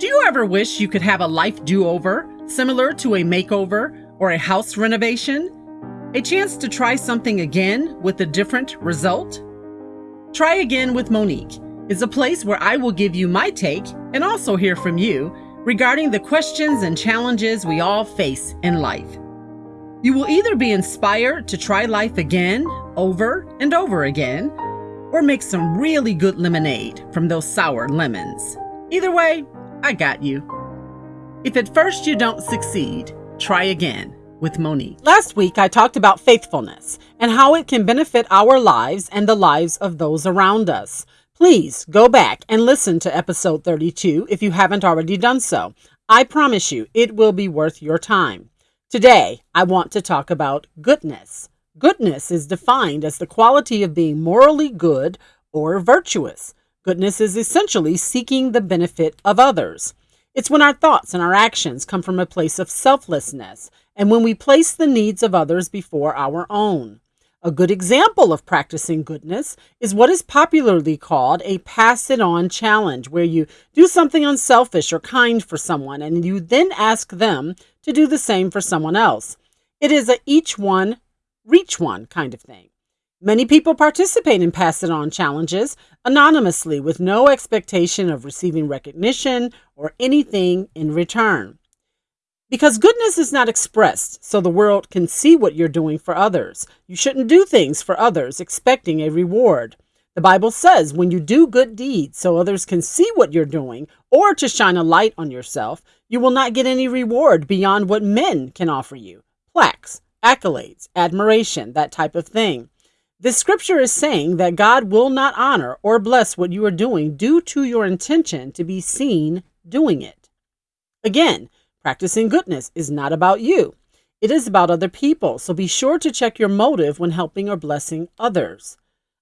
Do you ever wish you could have a life do over, similar to a makeover or a house renovation? A chance to try something again with a different result? Try Again with Monique is a place where I will give you my take and also hear from you regarding the questions and challenges we all face in life. You will either be inspired to try life again, over and over again, or make some really good lemonade from those sour lemons. Either way, I got you. If at first you don't succeed, try again with Monique. Last week, I talked about faithfulness and how it can benefit our lives and the lives of those around us. Please go back and listen to episode 32 if you haven't already done so. I promise you, it will be worth your time. Today, I want to talk about goodness. Goodness is defined as the quality of being morally good or virtuous. Goodness is essentially seeking the benefit of others. It's when our thoughts and our actions come from a place of selflessness and when we place the needs of others before our own. A good example of practicing goodness is what is popularly called a pass it on challenge, where you do something unselfish or kind for someone and you then ask them to do the same for someone else. It is a each one, reach one kind of thing. Many people participate in pass it on challenges anonymously with no expectation of receiving recognition or anything in return. Because goodness is not expressed so the world can see what you're doing for others. You shouldn't do things for others expecting a reward. The Bible says when you do good deeds so others can see what you're doing or to shine a light on yourself, you will not get any reward beyond what men can offer you plaques, accolades, admiration, that type of thing. The scripture is saying that God will not honor or bless what you are doing due to your intention to be seen doing it. Again, practicing goodness is not about you. It is about other people, so be sure to check your motive when helping or blessing others.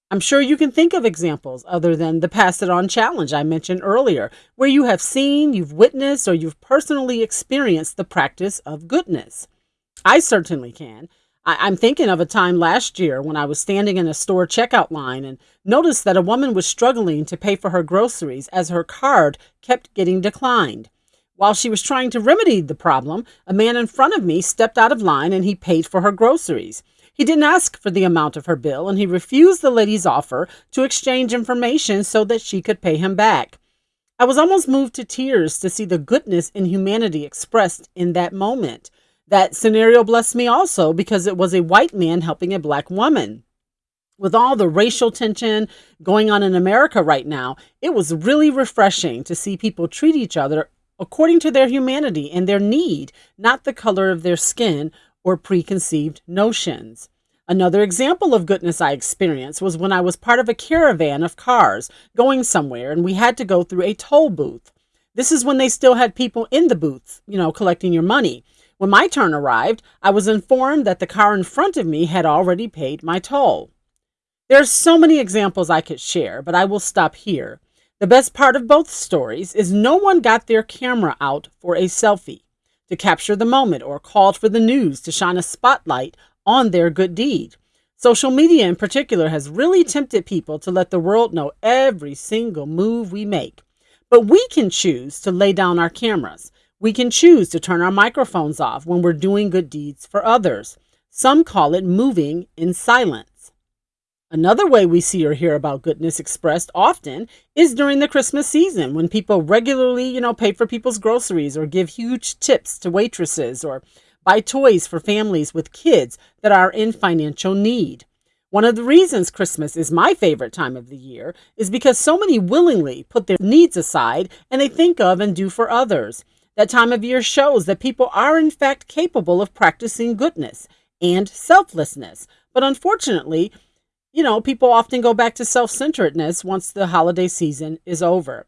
I'm sure you can think of examples other than the Pass It On challenge I mentioned earlier, where you have seen, you've witnessed, or you've personally experienced the practice of goodness. I certainly can. I, am thinking of a time last year when I was standing in a store checkout line and noticed that a woman was struggling to pay for her groceries as her card kept getting declined. While she was trying to remedy the problem, a man in front of me stepped out of line and he paid for her groceries. He didn't ask for the amount of her bill and he refused the lady's offer to exchange information so that she could pay him back. I was almost moved to tears to see the goodness and humanity expressed in that moment. That scenario blessed me also because it was a white man helping a black woman. With all the racial tension going on in America right now, it was really refreshing to see people treat each other according to their humanity and their need, not the color of their skin or preconceived notions. Another example of goodness I experienced was when I was part of a caravan of cars going somewhere and we had to go through a toll booth. This is when they still had people in the booths, you know, collecting your money. When my turn arrived, I was informed that the car in front of me had already paid my toll. There are so many examples I could share, but I will stop here. The best part of both stories is no one got their camera out for a selfie to capture the moment or called for the news to shine a spotlight on their good deed. Social media in particular has really tempted people to let the world know every single move we make. But we can choose to lay down our cameras we can choose to turn our microphones off when we're doing good deeds for others. Some call it moving in silence. Another way we see or hear about goodness expressed often is during the Christmas season when people regularly, you know, pay for people's groceries or give huge tips to waitresses or buy toys for families with kids that are in financial need. One of the reasons Christmas is my favorite time of the year is because so many willingly put their needs aside and they think of and do for others. That time of year shows that people are, in fact, capable of practicing goodness and selflessness. But unfortunately, you know, people often go back to self centeredness once the holiday season is over.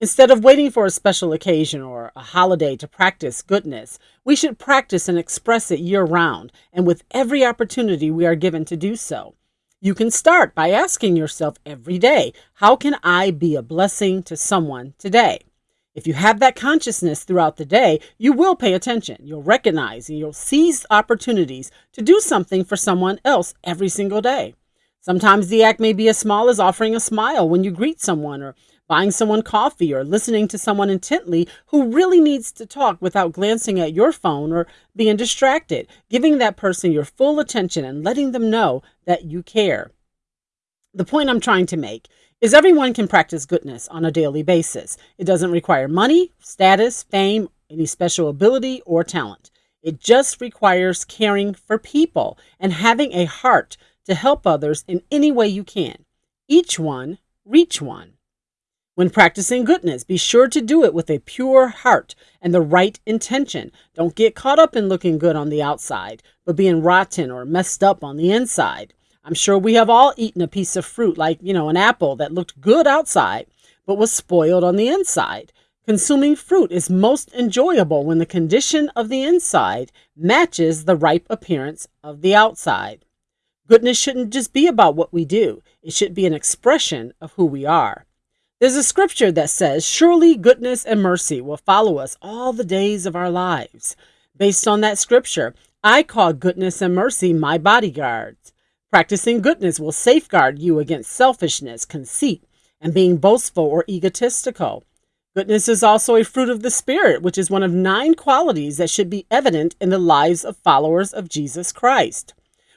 Instead of waiting for a special occasion or a holiday to practice goodness, we should practice and express it year round and with every opportunity we are given to do so. You can start by asking yourself every day, How can I be a blessing to someone today? If you have that consciousness throughout the day, you will pay attention. You'll recognize and you'll seize opportunities to do something for someone else every single day. Sometimes the act may be as small as offering a smile when you greet someone or buying someone coffee, or listening to someone intently who really needs to talk without glancing at your phone or being distracted, giving that person your full attention and letting them know that you care. The point I'm trying to make is everyone can practice goodness on a daily basis. It doesn't require money, status, fame, any special ability, or talent. It just requires caring for people and having a heart to help others in any way you can. Each one, reach one. When practicing goodness, be sure to do it with a pure heart and the right intention. Don't get caught up in looking good on the outside, but being rotten or messed up on the inside. I'm sure we have all eaten a piece of fruit, like, you know, an apple that looked good outside, but was spoiled on the inside. Consuming fruit is most enjoyable when the condition of the inside matches the ripe appearance of the outside. Goodness shouldn't just be about what we do, it should be an expression of who we are. There's a scripture that says, Surely goodness and mercy will follow us all the days of our lives. Based on that scripture, I call goodness and mercy my bodyguards. Practicing goodness will safeguard you against selfishness, conceit, and being boastful or egotistical. Goodness is also a fruit of the Spirit, which is one of nine qualities that should be evident in the lives of followers of Jesus Christ.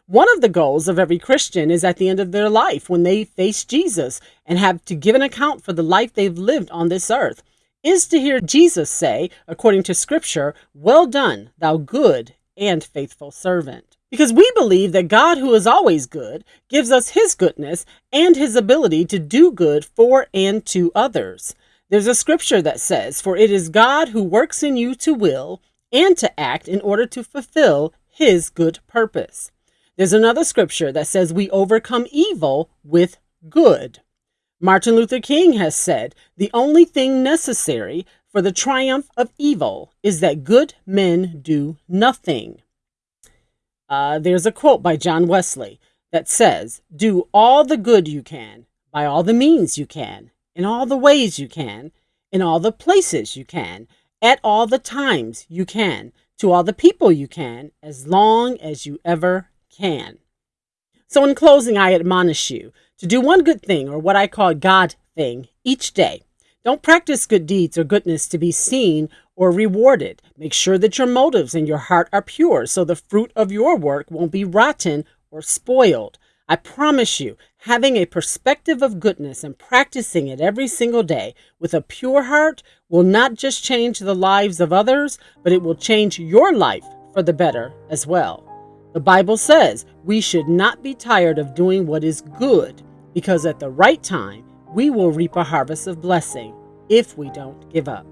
One of the goals of every Christian is at the end of their life, when they face Jesus and have to give an account for the life they've lived on this earth, is to hear Jesus say, according to Scripture, Well done, thou good and faithful servant. Because we believe that God, who is always good, gives us his goodness and his ability to do good for and to others. There's a scripture that says, For it is God who works in you to will and to act in order to fulfill his good purpose. There's another scripture that says we overcome evil with good. Martin Luther King has said the only thing necessary for the triumph of evil is that good men do nothing. Uh, there's a quote by John Wesley that says, Do all the good you can, by all the means you can, in all the ways you can, in all the places you can, at all the times you can, to all the people you can, as long as you ever can. So, in closing, I admonish you to do one good thing, or what I call God thing, each day. Don't practice good deeds or goodness to be seen or rewarded. Make sure that your motives and your heart are pure so the fruit of your work won't be rotten or spoiled. I promise you, having a perspective of goodness and practicing it every single day with a pure heart will not just change the lives of others, but it will change your life for the better as well. The Bible says we should not be tired of doing what is good, because at the right time, we will reap a harvest of blessing if we don't give up.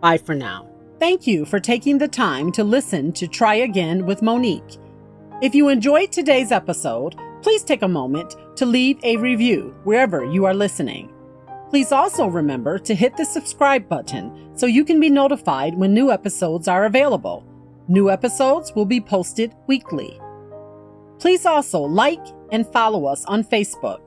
Bye for now. Thank you for taking the time to listen to Try Again with Monique. If you enjoyed today's episode, please take a moment to leave a review wherever you are listening. Please also remember to hit the subscribe button so you can be notified when new episodes are available. New episodes will be posted weekly. Please also like and follow us on Facebook.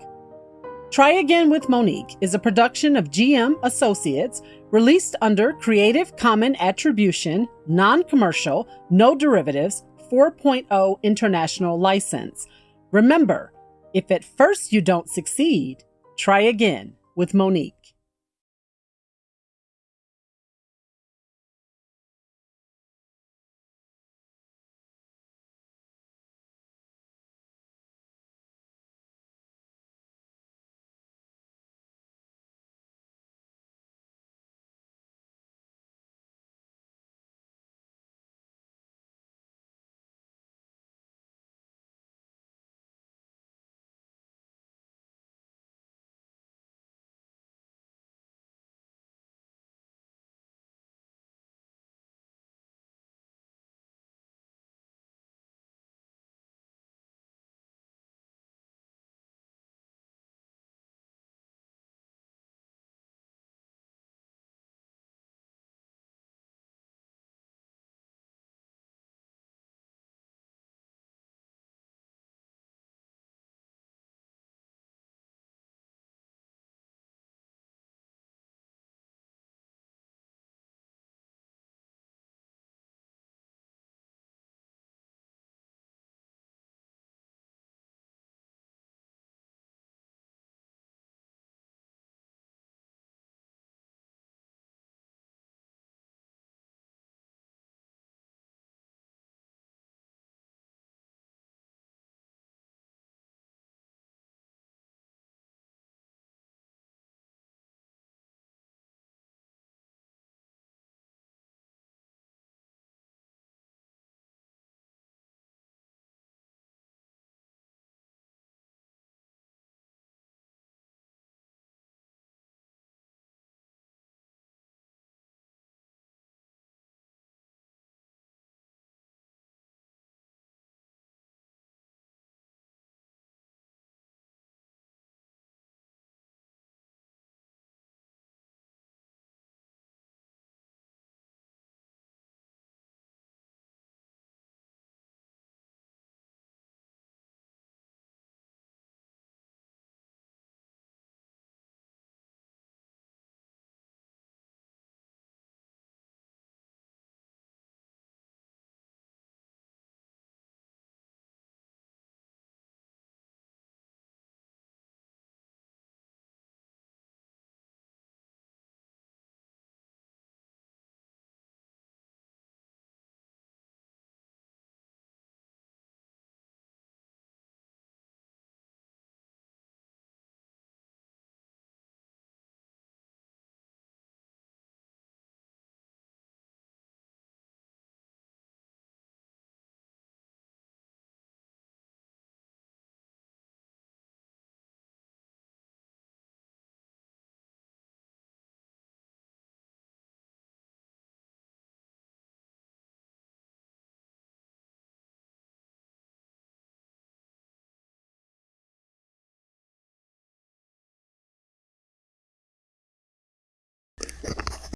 Try Again with Monique is a production of GM Associates released under Creative Common Attribution, Non Commercial, No Derivatives 4.0 International License. Remember, if at first you don't succeed, try again with Monique.